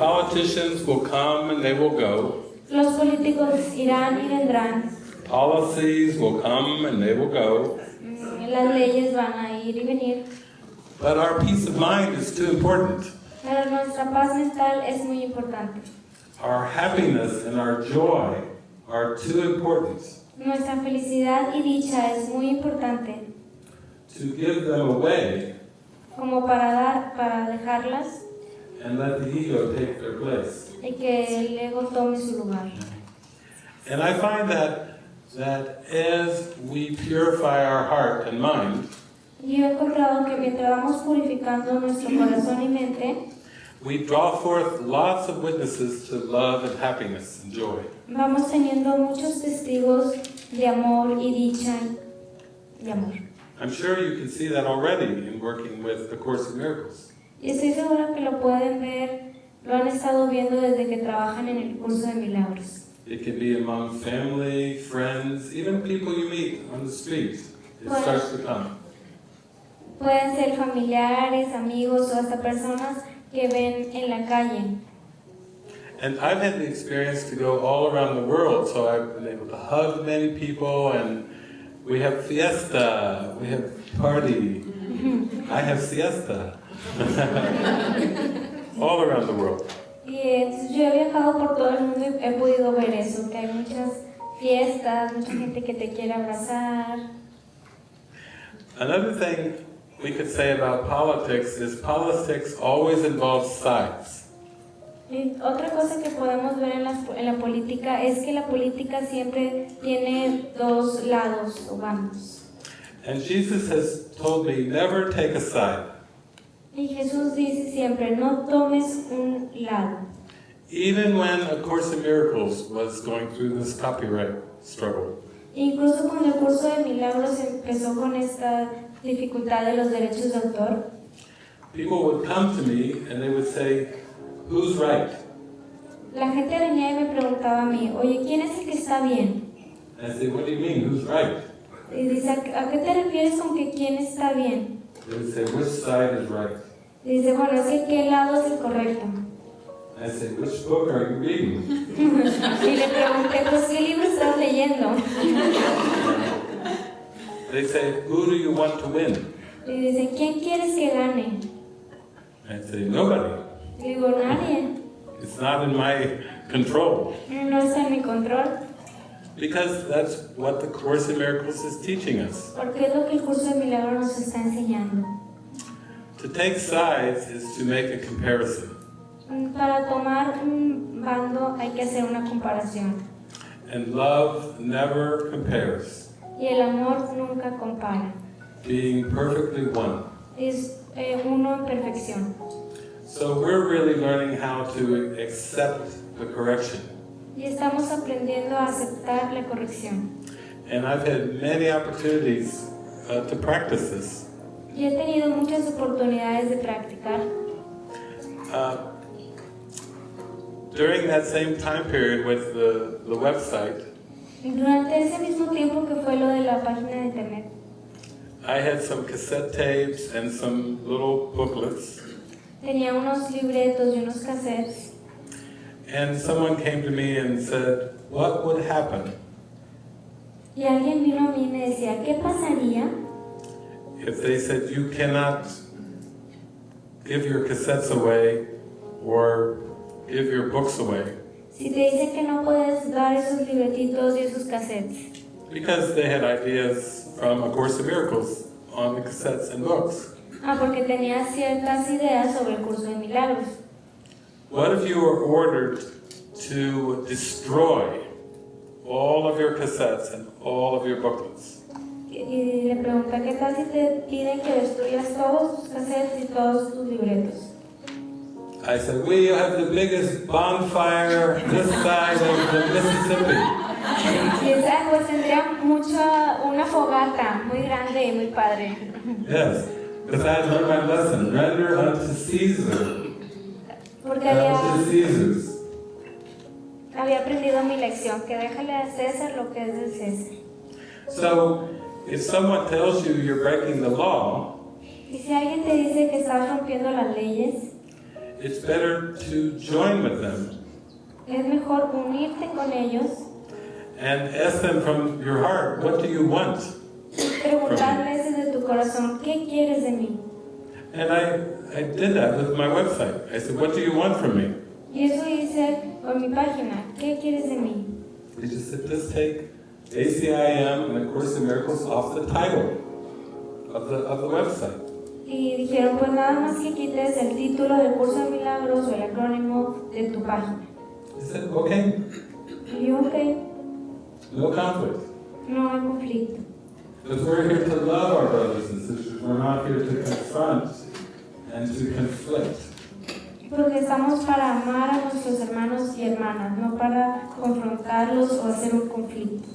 Politicians will come and they will go. Los políticos irán y vendrán. Policies will come and they will go. Mm, Las leyes van a ir y venir. But our peace of mind is too important. Pero nuestra paz mental es muy importante. Our happiness and our joy are too important Nuestra felicidad y dicha es muy importante to give them away como para dar, para dejarlas and let the ego take their place. y que el ego tome su lugar. And I find that that as we purify our heart and mind, Y he encontrado que mientras vamos purificando nuestro corazón y mente, we draw forth lots of witnesses to love and happiness and joy. vamos teniendo muchos testigos de amor y dicha y amor. I'm sure you can see that already in working with the Course in Miracles. Y estoy segura que lo pueden ver, lo han estado viendo desde que trabajan en el curso de milagros. It can be among family, friends, even people you meet on the street. It Well- starts to come. Pueden ser familiares, amigos o hasta personas que ven en la calle. And I've had the experience to go all around the world, so I've been able to hug many people, and we have fiesta, we have party, I have siesta. all around the world. Y entonces yo he viajado por todo el mundo y he podido ver eso, que hay muchas fiestas, mucha gente que te quiere abrazar. Another thing we could say about politics is politics always involves sides. Y otra cosa que podemos ver en, las- en la política es que la política siempre tiene dos lados o bandos. And Jesus has told me never take a side. Y Jesús dice siempre, no tomes un lado. Even when A Course in Miracles was going through this copyright struggle. Incluso cuando el curso de milagros empezó con esta dificultad de los derechos de autor, People would come to me and they would say, who's right? la gente venía y me preguntaba a mí, oye, ¿quién es el que está bien? And I say, what do you mean, who's right? Y dice, ¿a a qué te refieres con que quién está bien? They would say, which side is right? Dice, bueno, es que qué lado es el correcto. I say, which book are you reading? Y le pregunté, pues, ¿qué libro estás leyendo? They say, who do you want to win? Y dice, ¿quién quieres que gane? I say, nobody. Y digo, nadie. It's not in my control. No está en mi control. Because that's what the Course in Miracles is teaching us. Porque es lo que el curso de milagros nos está enseñando. To take sides is to make a comparison. Para tomar un bando hay que hacer una comparación. And love never compares. Y el amor nunca compara. Being perfectly one. Es eh, uno en perfección. So we're really learning how to accept the correction. Y estamos aprendiendo a aceptar la corrección. And I've had many opportunities uh, to practice this. Y he tenido muchas oportunidades de practicar. Uh, during that same time period with the, the website, Durante ese mismo tiempo que fue lo de la página de internet, I had some cassette tapes and some little booklets. tenía unos libretos y unos cassettes. And someone came to me and said, What would happen Y alguien vino a mí y me decía, ¿qué pasaría if they said you cannot give your cassettes away or give your books away? si te dicen que no puedes dar esos libretitos y esos cassettes? Because they had ideas from A Course in Miracles on the cassettes and books. Ah, porque tenía ciertas ideas sobre el curso de milagros. What if you were ordered to destroy all of your cassettes and all of your booklets? Y le pregunta, ¿qué tal si te piden que destruyas todos tus cassettes y todos tus libretos? I said, we have the biggest bonfire this side of the Mississippi. Y "Ah, pues tendría mucha, una fogata muy grande y muy padre. Yes, because I learned my lesson. Render unto Caesar Porque había, había aprendido mi lección, que déjale a César lo que es del César. So, if someone tells you you're breaking the law, Y si alguien te dice que estás rompiendo las leyes, it's better to join with them Es mejor unirte con ellos and ask them from your heart, what do you want? preguntarles desde tu corazón, ¿qué quieres de mí? And I, I did that with my website. I said, what do you want from me? Y eso hice con mi página, ¿qué quieres de mí? They just said, just take ACIM and A Course in Miracles off the title of the, of the website. Y dijeron, pues nada más que quites el título del curso de milagros o el acrónimo de tu página. I said, okay, Y yo, ok, no conflict. no hay conflicto. Because we're here to love our brothers and sisters. We're not here to confront and to conflict. Porque estamos para amar a nuestros hermanos y hermanas, no para confrontarlos o hacer un conflicto.